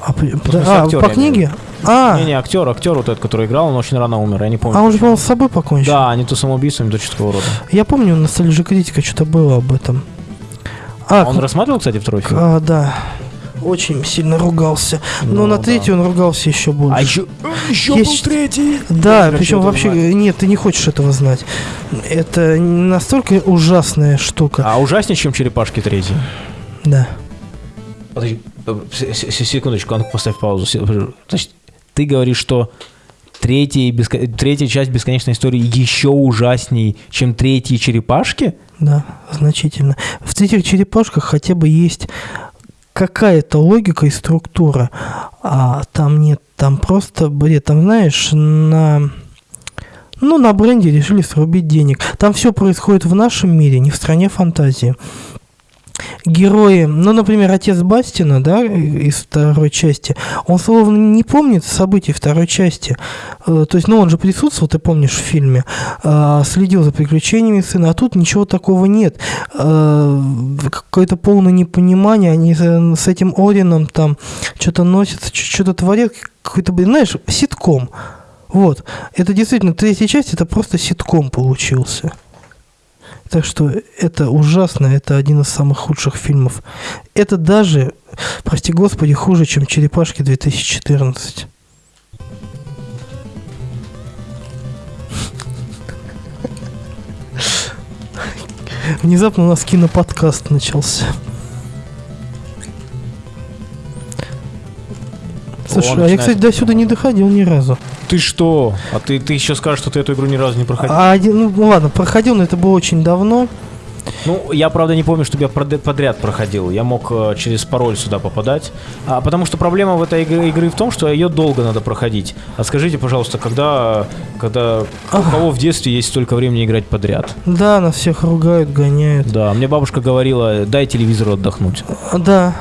А, смысле, а, по в книге? А, Не-не, актер, актер вот этот, который играл, он очень рано умер, я не помню. а он же, по-моему, с собой покончил. Да, не то самоубийство, не то что такого рода. Я помню, на Ностальжи критика что-то было об этом. А, он к- рассматривал, кстати, второй фильм? а, да. Очень сильно ругался. Но Ну, на да. третий он ругался еще больше. А еще, еще Есть- был третий. Да, Я причем вообще, это нет, ты не хочешь этого знать. Это настолько ужасная штука. А ужаснее, чем черепашки третий. Да. Подожди, секундочку, а ну поставь паузу. Се- Значит, ты говоришь, что третья, беско- третья часть бесконечной истории еще ужасней, чем третьи черепашки? Да, значительно. В этих черепашках хотя бы есть какая-то логика и структура, а там нет, там просто бред. Там, знаешь, на... Ну, на бренде решили срубить денег. Там все происходит в нашем мире, не в стране фантазии. Герои, ну, например, отец Бастина, да, из второй части, он словно не помнит событий второй части. Э, То есть, ну, он же присутствовал, ты помнишь, в фильме, э, следил за приключениями сына, а тут ничего такого нет. Э, Какое-то полное непонимание, они с этим Орином там что-то носятся, что-то творят, какой-то, знаешь, ситком. Вот. Это действительно, третья часть, это просто ситком получился. Так что это ужасно, это один из самых худших фильмов. Это даже, прости господи, хуже, чем «Черепашки 2014». Внезапно у нас киноподкаст начался. Слушай, а я, кстати, до сюда не доходил ни разу. Ты что? А ты, ты еще скажешь, что ты эту игру ни разу не проходил? А один, ну ладно, проходил, но это было очень давно. Ну, я, правда, не помню, чтобы я подряд проходил. Я мог э, через пароль сюда попадать. А, потому что проблема в этой игры, игры в том, что ее долго надо проходить. А скажите, пожалуйста, когда, когда у кого в детстве есть столько времени играть подряд? Да, нас всех ругают, гоняют. Да, мне бабушка говорила, дай телевизору отдохнуть. Да,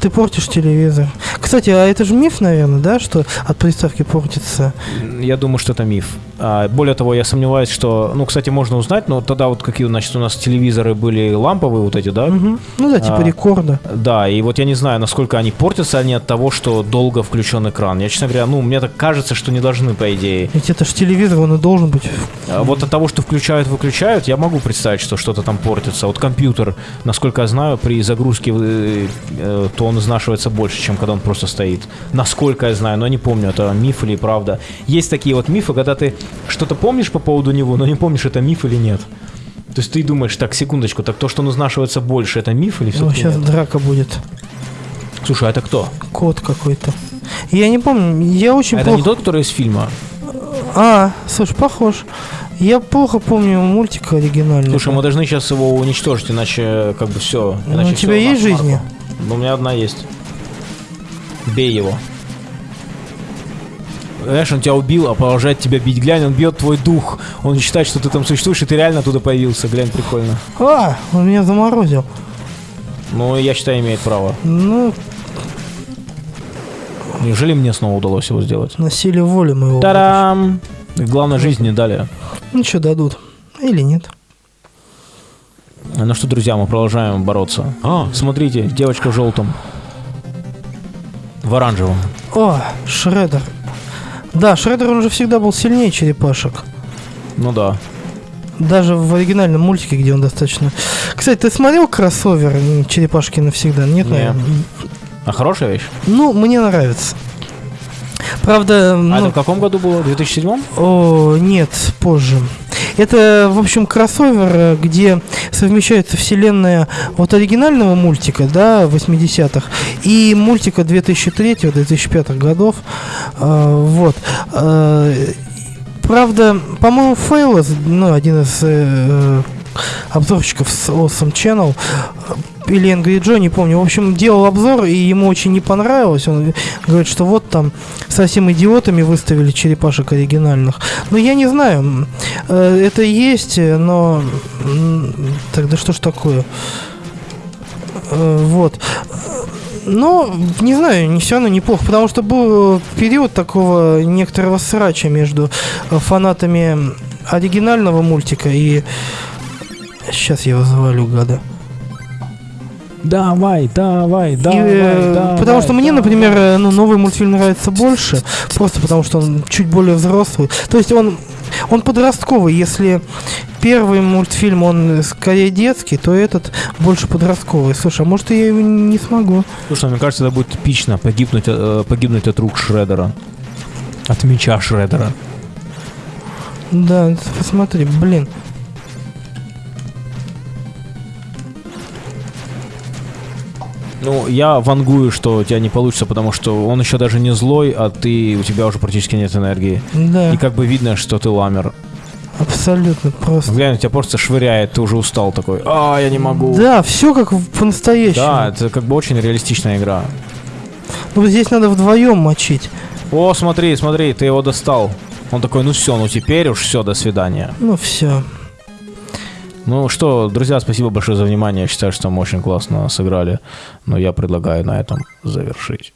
ты портишь телевизор. Кстати, а это же миф, наверное, да, что от приставки портится? Я думаю, что это миф. А, более того, я сомневаюсь, что... Ну, кстати, можно узнать, но тогда вот какие, значит, у нас телевизоры были ламповые вот эти, да? Мгм. Ну да, типа А. рекорда. Да, и вот я не знаю, насколько они портятся они от того, что долго включен экран. Я, честно говоря, ну, мне так кажется, что не должны, по идее. Ведь это же телевизор, он и должен быть. А Вот от того, что включают-выключают, я могу представить, что что-то там портится. Вот компьютер, насколько я знаю, при загрузке, э, э, то он изнашивается больше, чем когда он просто стоит. Насколько я знаю, но не помню, это миф или правда. Есть такие вот мифы, когда ты что-то помнишь по поводу него, но не помнишь, это миф или нет. То есть ты думаешь, так, секундочку, так то, что он изнашивается больше, это миф или Ну, все-таки сейчас нет? драка будет. Слушай, а это кто? Код какой-то. Я не помню, я очень А это плохо... не тот, который из фильма? А, слушай, похож. Я плохо помню мультик оригинальный. Слушай, мы должны сейчас его уничтожить, иначе как бы все. Ну, у тебя есть жизни? Ну, у меня одна есть. Бей его. Знаешь, он тебя убил, а продолжает тебя бить. Глянь, он бьет твой дух. Он считает, что ты там существуешь, и ты реально оттуда появился. Глянь, прикольно. А, он меня заморозил. Ну, я считаю, имеет право. Ну, Неужели мне снова удалось его сделать? на силе воли моего. Тарам! Главное, жизнь не дали. Ну, что дадут. Или нет. Ну что, друзья, мы продолжаем бороться. А, смотрите, девочка в желтом. В оранжевом. О, Шредер. Да, Шредер, он же всегда был сильнее черепашек. Ну да. Даже в оригинальном мультике, где он достаточно... Кстати, ты смотрел кроссовер «Черепашки навсегда»? Нет, Не. наверное? А хорошая вещь? Ну, мне нравится. Правда, А ну, это в каком году было? В 2007? О, нет, позже. Это, в общем, кроссовер, э, где совмещается вселенная вот оригинального мультика, да, 80-х, и мультика 2003-2005 годов. Э, вот. Э, правда, по-моему, Фейлос, ну, один из э, обзорщиков с Awesome Channel, или Angry Joe, не помню. В общем, делал обзор, и ему очень не понравилось. Он говорит, что вот там совсем идиотами выставили черепашек оригинальных. Но я не знаю, э, это есть, но тогда что ж такое? Э, Вот. Но, не знаю, не все равно неплохо, потому что был период такого некоторого срача между фанатами оригинального мультика и... Сейчас я завалю, гада. Давай, давай, И, давай, э, давай. потому что мне, например, э, ну, новый мультфильм нравится больше, просто потому что он чуть более взрослый. То есть он, он подростковый. Если первый мультфильм, он скорее детский, то этот больше подростковый. Слушай, а может я его не смогу? Слушай, мне кажется, это будет эпично погибнуть, э, погибнуть от рук Шредера. От меча Шредера. Да, посмотри, блин. Ну, я вангую, что у тебя не получится, потому что он еще даже не злой, а ты, у тебя уже практически нет энергии. Да, И как бы видно, что ты ламер. абсолютно просто. Глянь, тебя просто швыряет, ты уже устал такой. А, я не могу. Да, все как по-настоящему. Да, это как бы очень реалистичная игра. Ну, здесь надо вдвоем мочить. О, смотри, смотри, ты его достал. Он такой, ну все, ну теперь уж все, до свидания. Ну, все. Ну что, друзья, спасибо большое за внимание. Я считаю, что мы очень классно сыграли. Но я предлагаю на этом завершить.